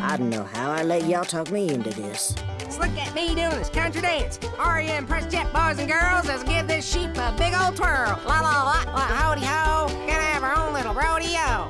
I don't know how I let y'all talk me into this. Look at me doing this country dance. Are you impressed yet, boys and girls? Let's give this sheep a big old twirl. La la la, la howdy ho. Gonna have our own little rodeo.